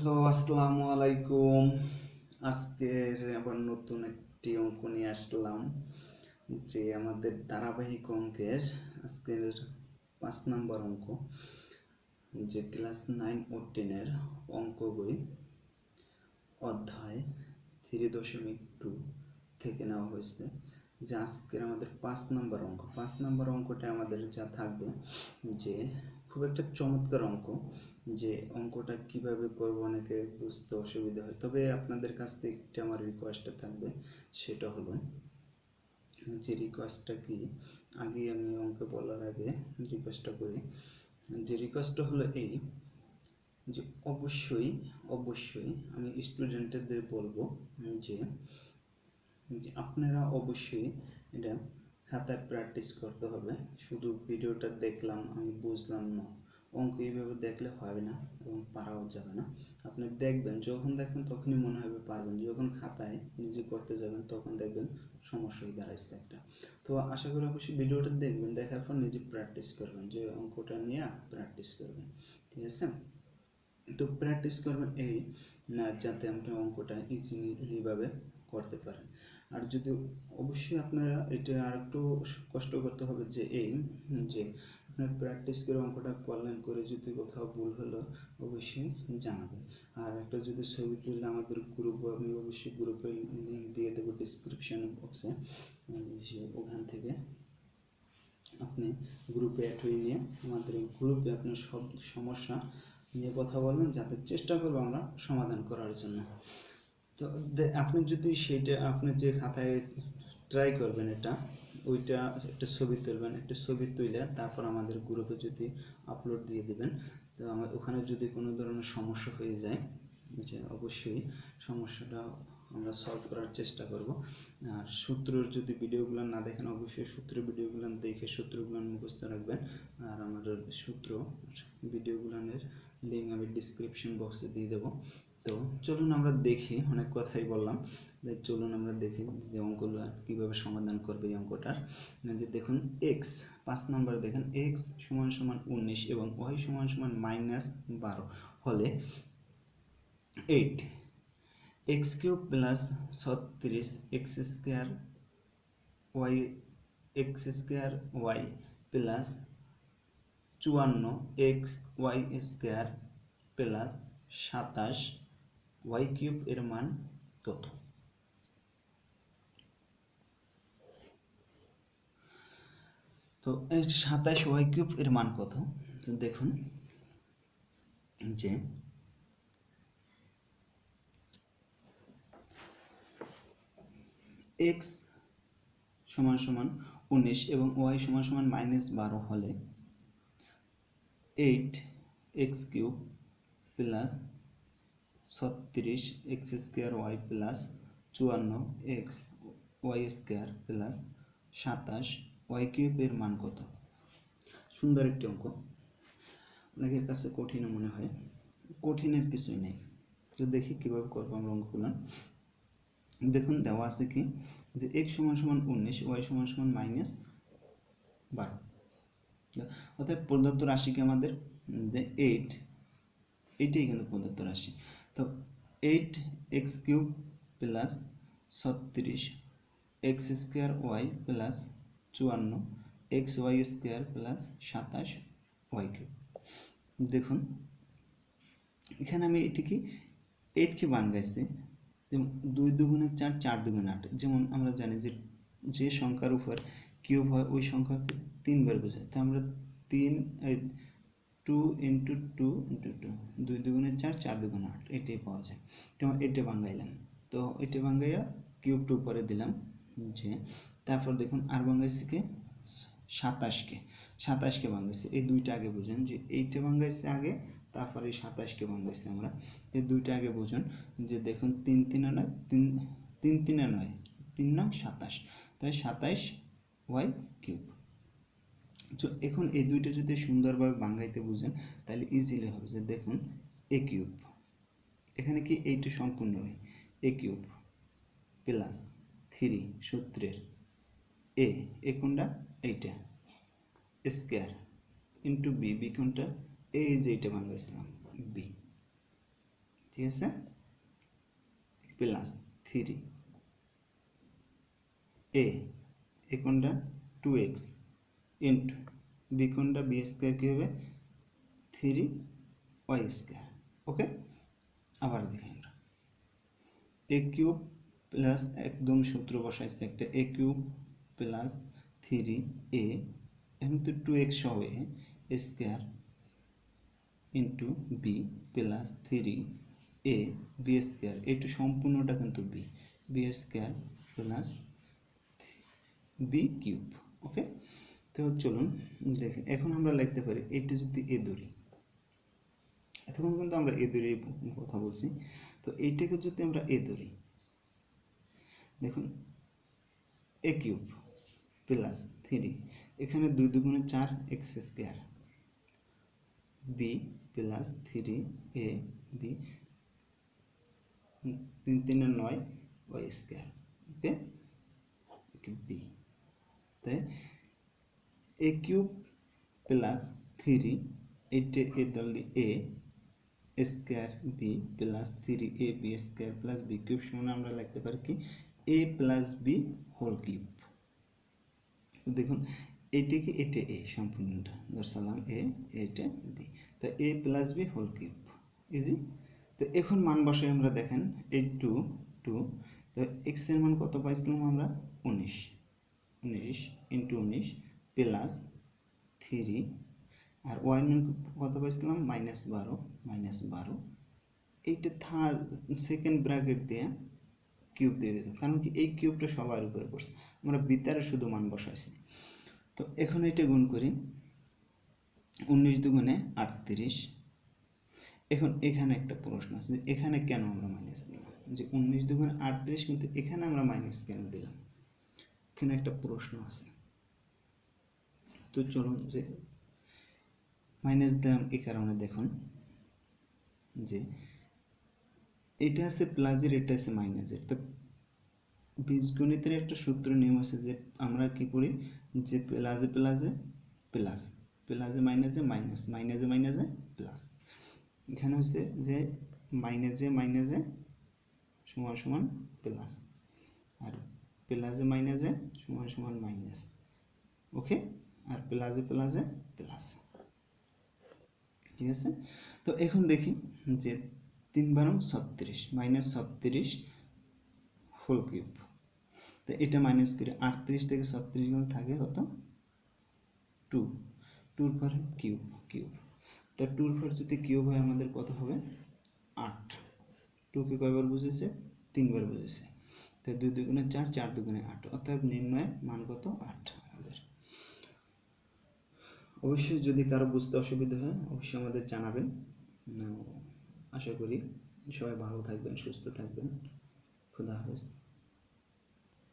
Hello, আসসালামু আলাইকুম। আজকের আবার নতুন একটি অঙ্ক নিয়ে আসলাম, যে আমাদের ধারাবাহিক অঙ্কের আজকের পাঁচ নম্বর অঙ্ক, যে ক্লাস নাইন ও টেনের অঙ্ক বই অধ্যায় থ্রি দশমিক টু থেকে নেওয়া হয়েছে, যে আজকের আমাদের পাঁচ নম্বর অঙ্ক। পাঁচ নম্বর অঙ্কটা আমাদের যা থাকবে, যে খুব একটা চমৎকার অঙ্ক যে অঙ্কটা কীভাবে করব, অনেকে বুঝতে অসুবিধা হয়। তবে আপনাদের কাছ থেকে একটা আমার রিকোয়েস্টটা থাকবে, সেটা হলো যে রিকোয়েস্টটা কি? আগে আমি অঙ্ক বলার আগে রিকোয়েস্টটা করি। যে রিকোয়েস্টটা হলো এই যে অবশ্যই অবশ্যই আমি স্টুডেন্টদের বলব যে যে আপনারা অবশ্যই এটা খাতায় প্র্যাকটিস করতে হবে। শুধু ভিডিওটা দেখলাম, আমি বুঝলাম না। অঙ্ক এইভাবে দেখলে হবে না এবং পারাও যাবে না। আপনি দেখবেন, যখন দেখবেন তখনই মনে হবে পারবেন। যখন খাতায় নিজে করতে যাবেন তখন দেখবেন সমস্যা হয়ে দাঁড়াইছে একটা। তো আশা করি অবশ্যই ভিডিওটা দেখবেন, দেখার পর নিজে প্র্যাকটিস করবেন। যে অঙ্কটা নিয়ে প্র্যাকটিস করবেন। ঠিক আছে? তো প্র্যাকটিস করবেন এই না যাতে আপনি অঙ্কটা ইজিলিভাবে করতে পারেন। আর যদি অবশ্যই আপনারা এটা আর একটু কষ্ট করতে হবে যে এই যে আপনার প্র্যাকটিস করে অঙ্কটা করলেন করে যদি কোথাও ভুল হলো, অবশ্যই জানাবেন। আর একটা যদি ছবি তুললে আমাদের গ্রুপ আমি অবশ্যই গ্রুপে লিঙ্ক দিয়ে দেবো ডিসক্রিপশন বক্সে ওখান থেকে আপনি গ্রুপে অ্যাড হয়ে নিয়ে আমাদের গ্রুপে আপনার সব সমস্যা নিয়ে কথা বলবেন, যাতে চেষ্টা করব আমরা সমাধান করার জন্য। তো আপনি যদি সেটা, আপনি যে খাতায় ট্রাই করবেন এটা ওইটা একটা ছবি তুলবেন, একটা ছবি তুলে তারপর আমাদের গ্রুপে যদি আপলোড দিয়ে দিবেন, তো আমার ওখানে যদি কোনো ধরনের সমস্যা হয়ে যায়, যে অবশ্যই সমস্যাটা আমরা সলভ করার চেষ্টা করব। আর সূত্রর যদি ভিডিওগুলো না দেখেন, অবশ্যই সূত্র ভিডিওগুলো দেখে সূত্রগুলো মুখস্থ রাখবেন। আর আমাদের সূত্র ভিডিওগুলোর লিঙ্ক আমি ডিসক্রিপশন বক্সে দিয়ে দেবো। তো চলুন আমরা দেখি, অনেক কথাই বললাম। চলুন আমরা দেখি যে অঙ্কগুলো কীভাবে সমাধান করবে এই অঙ্কটার। যে দেখুন এক্স পাঁচ নম্বর দেখেন এক্স সমান সমান উনিশ এবং ওয়াই সমান সমান মাইনাস বারো। হলে এইট এক্স কিউব প্লাস ছত্রিশ x square y x square y plus চুয়ান্ন এক্স ওয়াই স্কোয়ার প্লাস সাতাশ ওয়াই কিউব এর মান কত? তো সাতাশ ওয়াই কিউব এর মান কত? দেখুন, যে এক্স সমান সমান উনিশ এবং ওয়াই সমান সমান মাইনাস বারো হলে এইট এক্স কিউব প্লাস ছত্রিশ এক্স স্কোয়ার ওয়াই প্লাস চুয়ান্ন এক্স ওয়াই স্কোয়ার প্লাস সাতাশ ওয়াই কিউবের মান কত? সুন্দর একটি অঙ্ক। অনেকের কাছে কঠিনও মনে হয়। কঠিনের কিছুই নেই। তো দেখি কীভাবে করব আমরা অঙ্কগুলো। দেখুন, দেওয়া আছে কি? যে এক্স সমান সমান উনিশ ওয়াই সমান সমান মাইনাস বারো। অর্থাৎ প্রদত্ত রাশিকে আমাদের? যে এইট এইটাই কিন্তু প্রদত্ত রাশি। তো এইট এক্স কিউব প্লাস ছত্রিশ, এক্স স্কোয়ার ওয়াই প্লাস চুয়ান্ন, এক্স ওয়াই স্কোয়ার প্লাস সাতাশ ওয়াই কিউব। দেখুন, এখানে আমি এটিকে এইটকে বাঙ্গাইছি যেমন দুই দুগুণে চার চার দুগুণে আট, যেমন আমরা জানি যে যে সংখ্যার উপর কিউব হয়, ওই সংখ্যাকে তিনবার বোঝায়। তো আমরা তিন two into two into two দুই দুগুণে চার চার দুগুণে আট, এটাই পাওয়া যায়। তো এটা বাঙ্গাইলাম তো এটা বাঙ্গাইয়া কিউব টু করে দিলাম, যে তারপর দেখুন আর বাঙ্গাইছিকে সাতাশকে। সাতাশকে বাঙ্গাইছে এই দুইটা আগে বুঝুন, যে এইটা বাঙ্গাইছে আগে, তারপরে এই সাতাশকে বাঙ্গাইছে আমরা। এই দুইটা আগে বুঝুন, যে দেখুন তিন তিনে নয়, তিন তিন তিনে নয়, তিন নয় সাতাশ। তাই সাতাশ ওয়াই কিউব। তো এখন এই দুইটা যদি সুন্দরভাবে বাঙ্গাইতে বুঝেন, তাহলে ইজিলি হবে যে দেখুন এ কিউব এখানে কি এইটা সম্পূর্ণ হয়? এ কিউব প্লাস থ্রি সূত্রের এ এ কোনটা? এইটা স্কোয়ার ইন্টু বি বি কোনটা? এই যে এইটা বানাইছিলাম বি ঠিক আছে? প্লাস থ্রি এ এ কোনটা? টু এক্স ইন্টু বি কোনটা? বি স্কোয়ার কী হবে? Three y square. ওকে? আবার দেখি আমরা। এ কিউব প্লাস একদম সূত্র বসাইছে একটা। A cube plus three a, এখন তো টু এক্স সহ a square into b plus three a, b square. এইটু সম্পূর্ণটা কিন্তু b. B square plus b cube. Okay? তো চলুন দেখেন এখন আমরা লিখতে পারি এইটা যদি এ ধরি, এতক্ষণ কিন্তু আমরা এ ধরে কথা বলছি, তো এইটাকে যদি আমরা এ ধরি, দেখুন, এ কিউব প্লাস থ্রি, এখানে দুই দুগুণে চার x square, b plus three a, b তিন তিনে নয় ওয়াই স্কোয়ার, ওকে? বি, তাই? এ কিউব প্লাস থ্রি এইটে a ধরলি a square b plus three a b square plus b cube সমান আমরা লিখতে পারি কি? A plus b whole cube দেখুন এইটা কি, এটা এ সম্পূর্ণটা। দর্শালাম এ এটা বি তো a plus b whole cube easy তো এখন মান বসে আমরা দেখেন এই টু টু তো এক্সের মান কত পাইছিলাম আমরা? উনিশ। উনিশ ইন্টু উনিশ। প্লাস থ্রি আর ওয়াই কত পাইছিলাম? মাইনাস বারো মাইনাস বারো। এইটা থার্ড সেকেন্ড ব্র্যাকেট দিয়ে কিউব দিয়ে দিত। কারণ কি? এই কিউবটা সবার উপরে পড়ছে। আমরা বিতারে শুধু মান বসাইছি। তো এখন এটা গুণ করি। উনিশ দুগুণে আটত্রিশ। এখন এখানে একটা প্রশ্ন আছে এখানে কেন আমরা মাইনাস দিলাম? যে উনিশ দুগুণে আটত্রিশ, কিন্তু এখানে আমরা মাইনাস কেন দিলাম? এখানে একটা প্রশ্ন আছে। তো চলুন যে মাইনাস দিলাম এই কারণে দেখুন যে এটা আছে প্লাসের এটা আছে মাইনাসের তো বীজগণিতের একটা সূত্র নিয়ম আছে যে আমরা কি করি? যে প্লাসে প্লাসে প্লাস প্লাসে মাইনাসে মাইনাস মাইনাসে মাইনাসে প্লাস এখানে হচ্ছে যে মাইনাসে মাইনাসে সমান সমান প্লাস আর প্লাসে মাইনাসে সমান সমান মাইনাস ওকে আর প্লাসে প্লাসে প্লাস ঠিক আছে? তো এখন দেখি যে তিন বারং ছত্রিশ মাইনাস ছত্রিশ হোল কিউব তো এটা মাইনাস করে আটত্রিশ থেকে ছত্রিশ গেলে থাকে কত? টু টুর পরে কিউব কিউব তো টুর পর যদি কিউব হয় আমাদের কত হবে? আট। টুকে কয়বার বুঝেছে? তিনবার বুঝেছে। তো দুই দুগুণে চার চার দুগুণে আট। অর্থাৎ নির্ণয় মান কত? আট। অবশ্যই যদি কারও বুঝতে অসুবিধা হয়, অবশ্যই আমাদের জানাবেন। আশা করি সবাই ভালো থাকবেন, সুস্থ থাকবেন। খুদা হাফেজ।